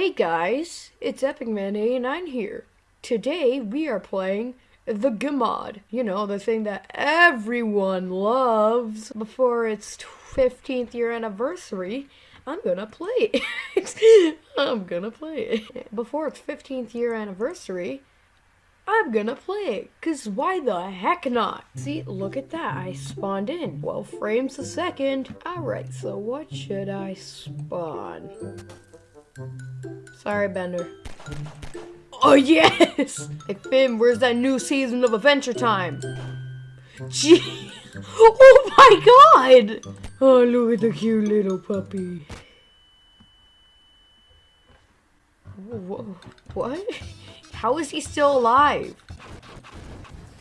Hey guys, it's Epic Man 89 here. Today we are playing the Gmod. You know, the thing that everyone loves. Before its 15th year anniversary, I'm gonna play it. I'm gonna play it. Before its 15th year anniversary, I'm gonna play it. Cause why the heck not? See, look at that. I spawned in. 12 frames a second. Alright, so what should I spawn? Sorry, Bender. Oh, yes! Hey, Finn, where's that new season of Adventure Time? Gee! Oh my god! Oh, look at the cute little puppy. Whoa, what? How is he still alive?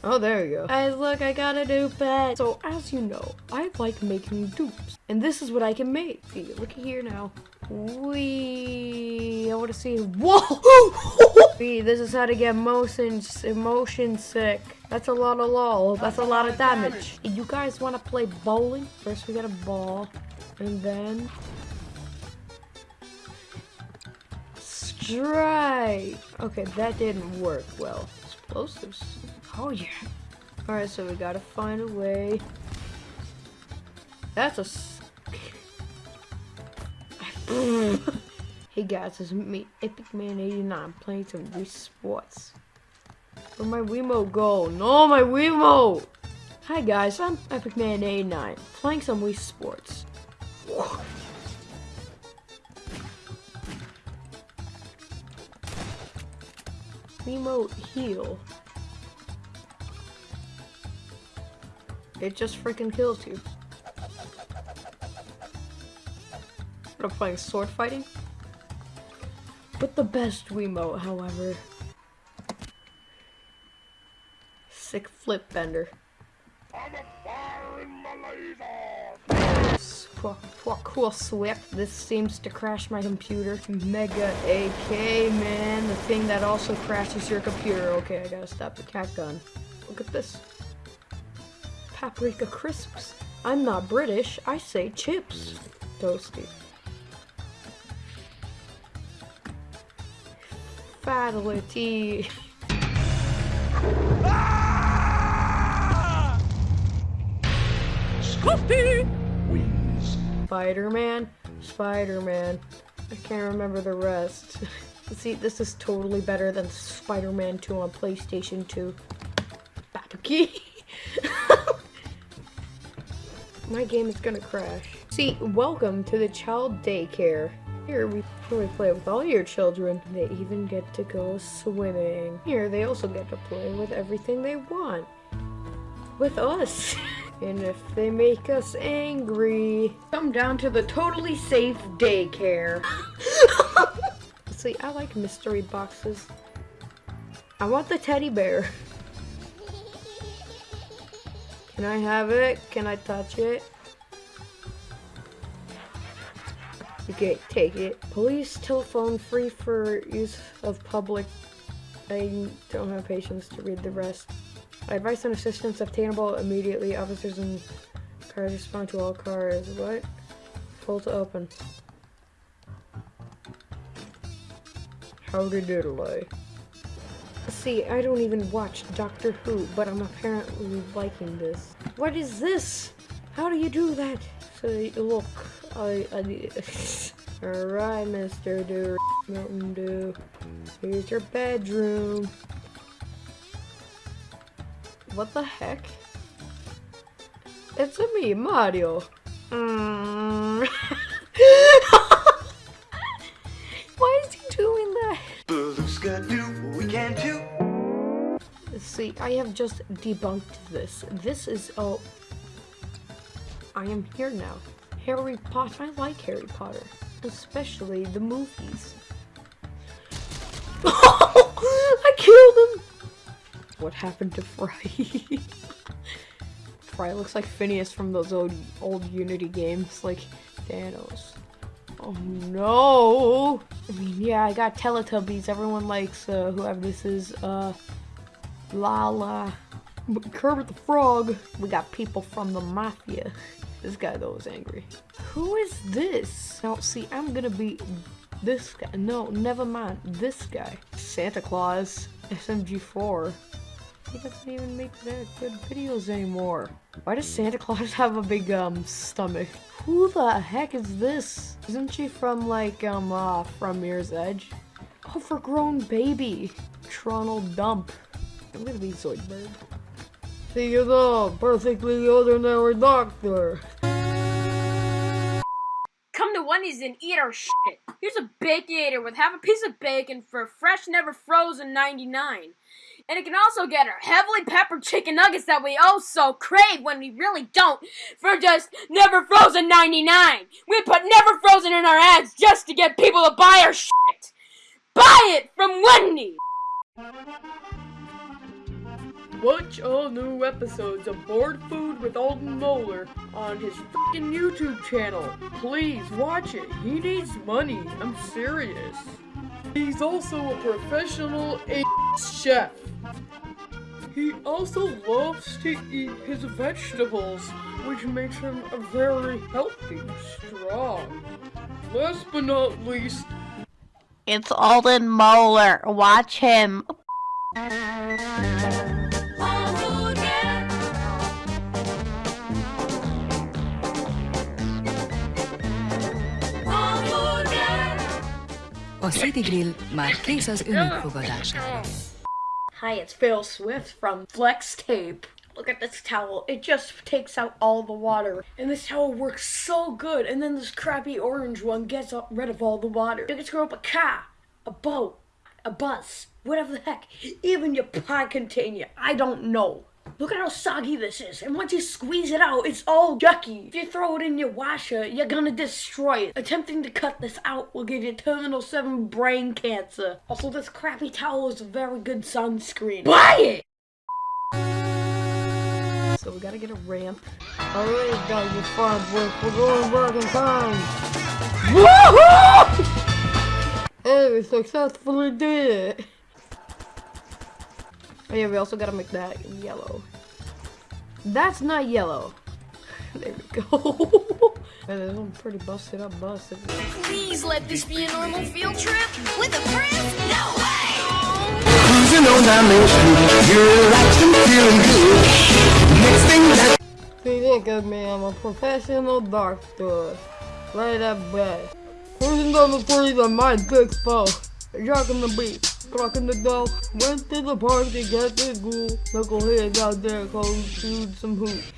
Oh, there you go. Guys, look, I got a new pet. So, as you know, I like making dupes. And this is what I can make. See, look at here now. We, I want to see. Whoa! This is how to get motion motion sick. That's a lot of lol. That's a lot of damage. You guys want to play bowling? First, we get a ball, and then strike. Okay, that didn't work well. Explosives. Oh yeah. All right, so we gotta find a way. That's a. hey guys, it's me, Epic Man 89, playing some Wii Sports. Where'd my Wiimote go? No, my Wiimote! Hi guys, I'm Epic Man 89, playing some Wii Sports. Wiimote heal. It just freaking kills you. I'm playing sword fighting. But the best Wiimote, however. Sick flip bender. Farm believer! Cool swip. This seems to crash my computer. Mega AK, man. The thing that also crashes your computer. Okay, I gotta stop the cat gun. Look at this. Paprika crisps. I'm not British. I say chips. Toasty. Fatality. Scotty! wings. Spider-Man, Spider-Man. I can't remember the rest. See, this is totally better than Spider-Man 2 on PlayStation 2. Babuki. My game is gonna crash. See, welcome to the child daycare. Here we, we play with all your children. They even get to go swimming. Here they also get to play with everything they want. With us. And if they make us angry, come down to the totally safe daycare. See, I like mystery boxes. I want the teddy bear. Can I have it? Can I touch it? Okay, take it. Police telephone free for use of public. I don't have patience to read the rest. Advice and assistance obtainable immediately. Officers and cars respond to all cars. What? Pull to open. How Howdy diddly. See, I don't even watch Doctor Who, but I'm apparently liking this. What is this? How do you do that? So, look, I, I Alright, Mr. Do Mountain Dew. Here's your bedroom. What the heck? It's a me, Mario. Mm. Why is he doing that? Gonna do what we can do. See, I have just debunked this. This is oh I am here now. Harry Potter. I like Harry Potter. Especially the movies. I killed him! What happened to Fry? Fry looks like Phineas from those old old Unity games, like Thanos. Oh no! I mean, yeah, I got Teletubbies. Everyone likes uh, whoever this is. Uh, Lala, Kermit the Frog. We got people from the Mafia. This guy though is angry. Who is this? Now see, I'm gonna be this guy. No, never mind. This guy. Santa Claus. SMG4. He doesn't even make that good videos anymore. Why does Santa Claus have a big um stomach? Who the heck is this? Isn't she from like um uh from Mirror's Edge? Oh, for grown baby. Tronal Dump. I'm gonna be Zoidberg. See you the perfectly ordinary doctor. Come to Wendy's and eat our shit. Here's a Baconator with half a piece of bacon for fresh, never frozen 99. And it can also get our heavily peppered chicken nuggets that we oh so crave when we really don't for just never frozen 99. We put never frozen in our ads just to get people to buy our shit. Buy it from Wendy's. Watch all new episodes of Board Food with Alden Moeller on his fucking YouTube channel. Please watch it. He needs money. I'm serious. He's also a professional chef. He also loves to eat his vegetables, which makes him a very healthy, strong. Last but not least, It's Alden Moeller. Watch him. City Grill már kész az önök fogadására. Hi, it's Phil Swift from Flex Tape. Look at this towel. It just takes out all the water. And this towel works so good. And then this crappy orange one gets rid of all the water. You can screw up a car, a boat, a bus, whatever the heck. Even your pie container. I don't know. Look at how soggy this is. And once you squeeze it out, it's all yucky. If you throw it in your washer, you're gonna destroy it. Attempting to cut this out will give you terminal 7 brain cancer. Also, this crappy towel is a very good sunscreen. Buy it! So we gotta get a ramp. Alright, Dr. Farnsworth, we're going back in time. Woohoo! Hey, we successfully did it. Oh yeah, we also gotta make that yellow. That's not yellow. There we go. Man, this one's pretty busted up, busted. Please let this be a normal field trip with a friend. No way. Cruising on down Main Street, you're relaxing, feeling good. Next thing that See, look at me, I'm a professional doctor. Right up back. Cruising down the street on my big foe. Jocking the beat, rocking the dough. Went to the park to get the ghoul. Knuckleheads out there, go shoot some hoops.